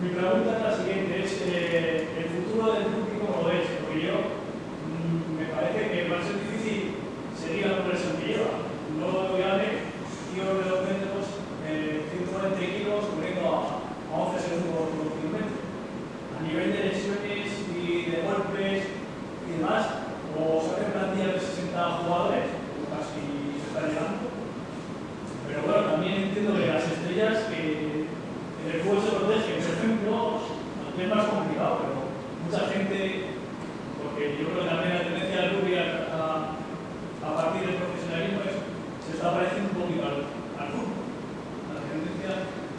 Mi pregunta es la siguiente, es eh, el futuro del Ruby como lo es, porque yo mm, me parece que va a ser difícil seguir la lleva. No voy a porque yo creo que también la tendencia del rugby a, a, a partir del profesionalismo es, se está pareciendo un poquito al, al fútbol. La tendencia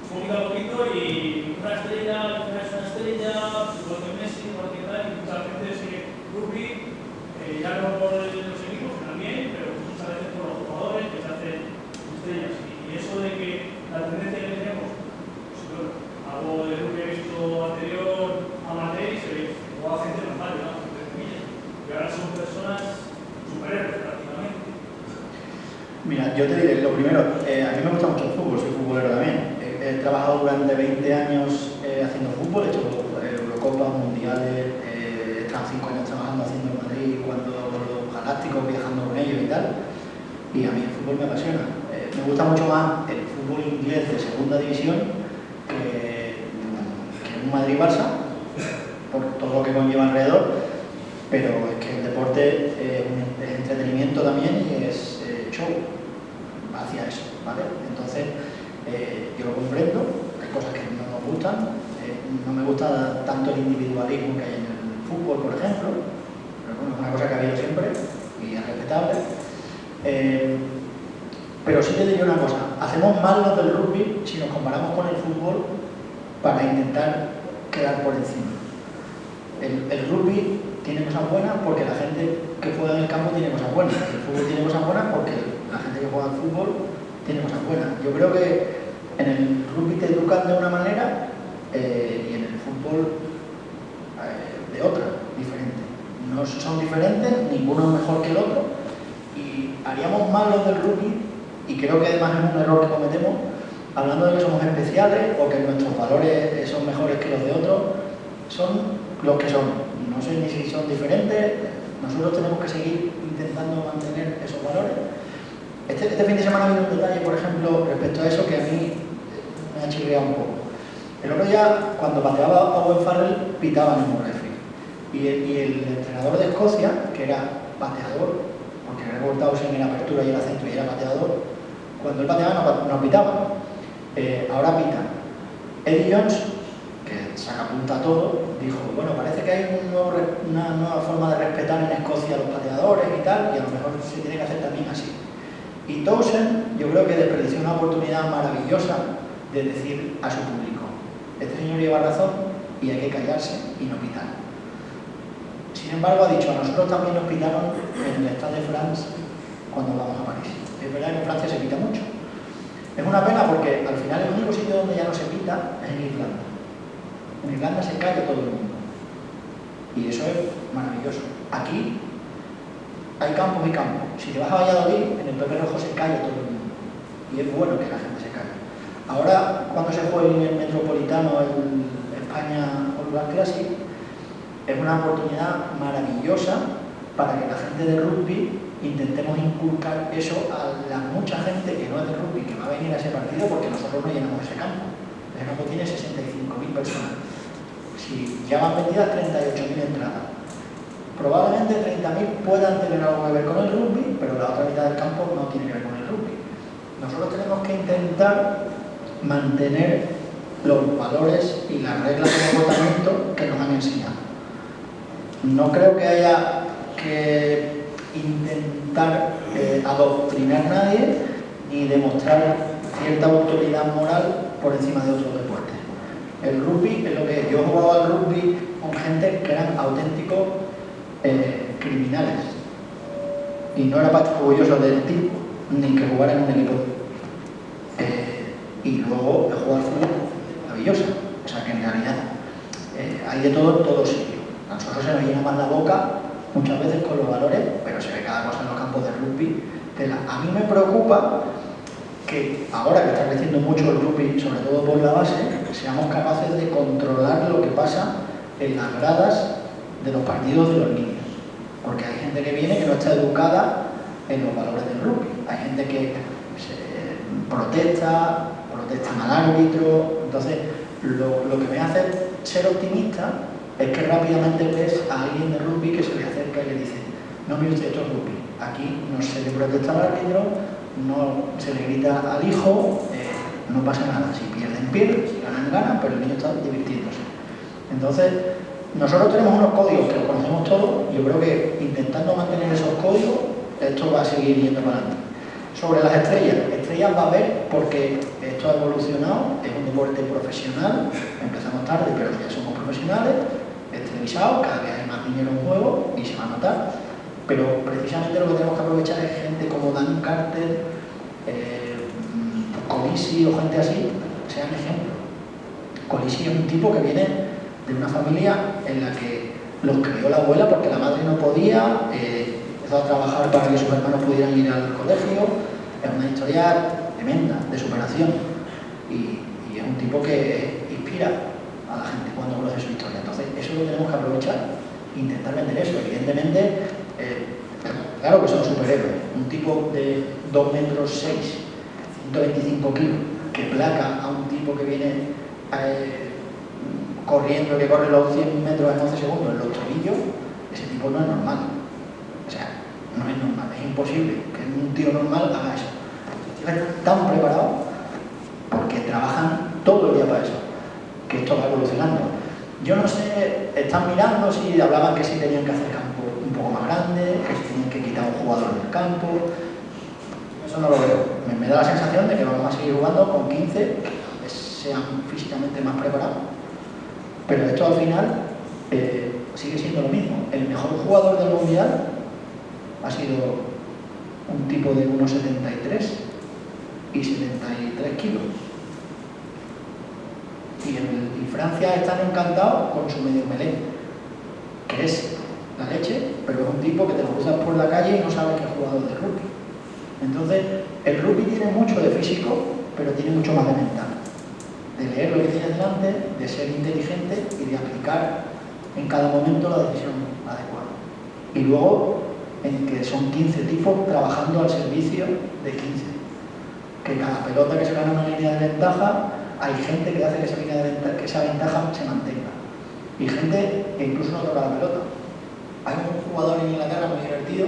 poquito a poquito y una estrella, una es una estrella, igual que Messi, igual que tal, y mucha gente sigue rugby, eh, ya no por los equipos, que también, pero muchas veces por los jugadores que se hacen estrellas. Y, y eso de que la tendencia que tenemos, pues, bueno, algo de lo que he visto anterior a Matei, se ve, o a gente normal, digamos, entre comillas, y ahora son personas superhéroes prácticamente. Mira, yo te diré, lo primero, eh, a mí me gusta mucho el fútbol, soy futbolero también. He, trabajado durante 20 años eh, haciendo fútbol, he hecho eh, Eurocopas, Mundiales, he estado 5 años trabajando haciendo en Madrid, jugando con los galácticos, viajando con ellos y tal. Y a mí el fútbol me apasiona. Me gusta mucho más el fútbol inglés de segunda división que, que un Madrid-Barça, por todo lo que conlleva alrededor, pero es que el deporte es entretenimiento también y es hacia eso, ¿vale? Entonces, eh, yo lo comprendo, hay cosas que no nos gustan, eh, no me gusta tanto el individualismo que hay en el fútbol, por ejemplo, pero bueno, es una cosa que ha habido siempre y es respetable. Eh, pero sí te diría una cosa, hacemos mal los del rugby si nos comparamos con el fútbol para intentar quedar por encima. El, el rugby tiene cosas buenas porque la gente que juega en el campo tiene cosas buenas. El fútbol tiene cosas buenas porque la gente que juega al fútbol tiene cosas buenas. Yo creo que en el rugby te educan de una manera eh, y en el fútbol eh, de otra, diferente. No son diferentes, ninguno es mejor que el otro y haríamos mal los del rugby y creo que además es un error que cometemos hablando de que somos especiales o que nuestros valores son mejores que los de otros, son los que son. No sé ni si son diferentes, nosotros tenemos que seguir intentando. Este, este fin de semana ha habido un detalle, por ejemplo, respecto a eso que a mí me ha chirriado un poco. El otro día, cuando pateaba a Owen Farrell, pitaban en un referee. Y el, y el entrenador de Escocia, que era pateador, porque era cortado en apertura y era centro y era pateador, cuando él pateaba no, no pitaba. Eh, ahora pita. Eddie Jones, que saca punta a todo, dijo, bueno, parece que hay una nueva forma de respetar en Escocia a los pateadores y tal, y a lo mejor se tiene que hacer también así. Y Towson, yo creo que desperdició una oportunidad maravillosa de decir a su público, este señor lleva razón y hay que callarse y no pitar. Sin embargo, ha dicho, a nosotros también nos pitaron en el Stade de France cuando vamos a París. Es verdad que en Francia se pita mucho. Es una pena porque al final el único sitio donde ya no se pita es en Irlanda. En Irlanda se calla todo el mundo. Y eso es maravilloso. Aquí hay campos y campos. Si te vas a Valladolid, en el Pepe Rojo se calla todo el mundo. Y es bueno que la gente se calle. Ahora, cuando se juegue en el Metropolitano, en España All Classic, es una oportunidad maravillosa para que la gente de rugby intentemos inculcar eso a la mucha gente que no es de rugby, que va a venir a ese partido porque nosotros no llenamos ese campo. Ese campo tiene 65.000 personas. Si ya van vendidas 38.000 entradas, probablemente 30.000 puedan tener algo que ver con el rugby, pero la otra mitad del campo no tiene que ver con el rugby. Nosotros tenemos que intentar mantener los valores y las reglas de comportamiento que nos han enseñado. No creo que haya que intentar eh, adoctrinar a nadie ni demostrar cierta autoridad moral por encima de otros deportes. El rugby es lo que. Yo he jugado al rugby con gente que eran auténticos eh, criminales. Y no era para orgulloso del tipo, ni que jugar en un equipo. Eh, y luego he jugado al fútbol maravillosa. O sea que en realidad eh, hay de todo en todos sitios. A nosotros se nos llena más la boca muchas veces con los valores, pero se ve cada cosa en los campos de rugby. A mí me preocupa que ahora que está creciendo mucho el rugby, sobre todo por la base, seamos capaces de controlar lo que pasa en las gradas de los partidos de los niños. Porque hay gente que viene que no está educada en los valores del rugby. Hay gente que protesta, protesta al árbitro. Entonces, lo, lo que me hace ser optimista es que rápidamente ves a alguien de rugby que se le acerca y le dice no mire usted, esto es rugby. Aquí no se le protesta al árbitro, no se le grita al hijo, eh, no pasa nada. Si pierden, pierden, si ganan, ganan, pero el niño está divirtiéndose. Entonces, nosotros tenemos unos códigos que los conocemos todos, yo creo que intentando mantener esos códigos, esto va a seguir yendo para adelante. Sobre las estrellas, estrellas va a haber porque esto ha evolucionado, es un deporte profesional, empezamos tarde pero ya somos profesionales, es televisado, cada vez hay más dinero en juego y se va a notar pero precisamente lo que tenemos que aprovechar es gente como Dan Carter, eh, Colisi o gente así, sean ejemplo. Colisi es un tipo que viene de una familia en la que los crió la abuela porque la madre no podía, eh, empezó a trabajar para que sus hermanos pudieran ir al colegio, es una historia tremenda de superación y, es un tipo que inspira a la gente cuando conoce su historia. Entonces, eso lo tenemos que aprovechar, intentar vender eso. Evidentemente, eh, claro que son superhéroes. Un tipo de 2 metros 6, 125 kilos, que placa a un tipo que viene eh, corriendo, que corre los 100 metros en 11 segundos en los tobillos, ese tipo no es normal. O sea, no es normal, es imposible que un tío normal haga eso. Están tan preparados porque trabajan todo el día para eso, que esto va evolucionando. Yo no sé, están mirando si hablaban que sí tenían que hacer campo un poco más grande, que se tienen que quitar un jugador del campo. Eso no lo veo. Me, da la sensación de que vamos a seguir jugando con 15 que sean físicamente más preparados. Pero esto al final eh, sigue siendo lo mismo. El mejor jugador del mundial ha sido un tipo de 1,73 y 73 kilos. Y, en, Francia están encantados con su medio melé, que es la leche, pero es un tipo que te lo cruzas por la calle y no sabes que es jugador de rugby. Entonces, el rugby tiene mucho de físico, pero tiene mucho más de mental. De leer lo que tienes delante, de ser inteligente y de aplicar en cada momento la decisión adecuada. Y luego, en que son 15 tipos trabajando al servicio de 15. Que cada pelota que se gana una línea de ventaja, hay gente que hace que esa, línea de ventaja, que esa ventaja se mantenga. Y gente que incluso no toca la pelota hay un jugador en Inglaterra muy divertido,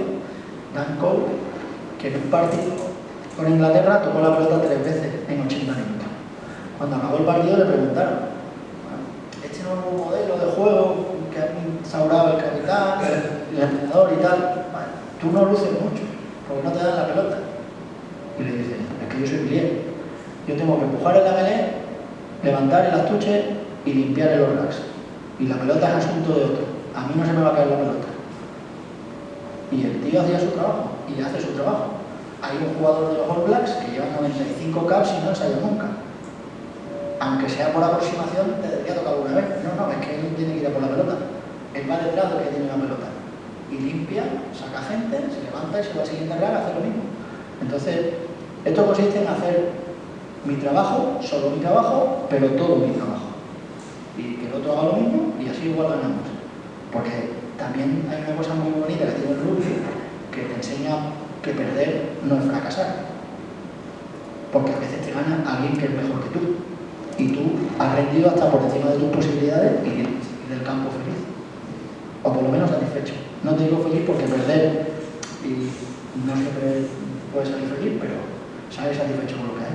Dan Cole, que en un partido con Inglaterra tocó la pelota tres veces en 80 minutos. Cuando acabó el partido le preguntaron, este nuevo modelo de juego que ha instaurado el capitán, el, entrenador y tal, tú no luces mucho, porque no te dan la pelota. Y le dice, es que yo soy Bilier, yo tengo que empujar el la levantar el astuche y limpiar el orlax. Y la pelota es asunto de otro a mí no se me va a caer la pelota. Y el tío hacía su trabajo, y hace su trabajo. Hay un jugador de los All Blacks que lleva 95 caps y no ensayó nunca. Aunque sea por aproximación, te debería tocar alguna vez. No, no, es que él tiene que ir a por la pelota. Él va detrás de que tiene la pelota. Y limpia, saca gente, se levanta y se va a siguiente rara, hace lo mismo. Entonces, esto consiste en hacer mi trabajo, solo mi trabajo, pero todo mi trabajo. Y que el otro haga lo mismo y así igual ganamos. Porque también hay una cosa muy bonita que tiene el rugby que te enseña que perder no es fracasar. Porque a veces te gana alguien que es mejor que tú. Y tú has rendido hasta por encima de tus posibilidades y del campo feliz. O por lo menos satisfecho. No te digo feliz porque perder y no siempre puedes salir feliz, pero sales satisfecho con lo que hecho.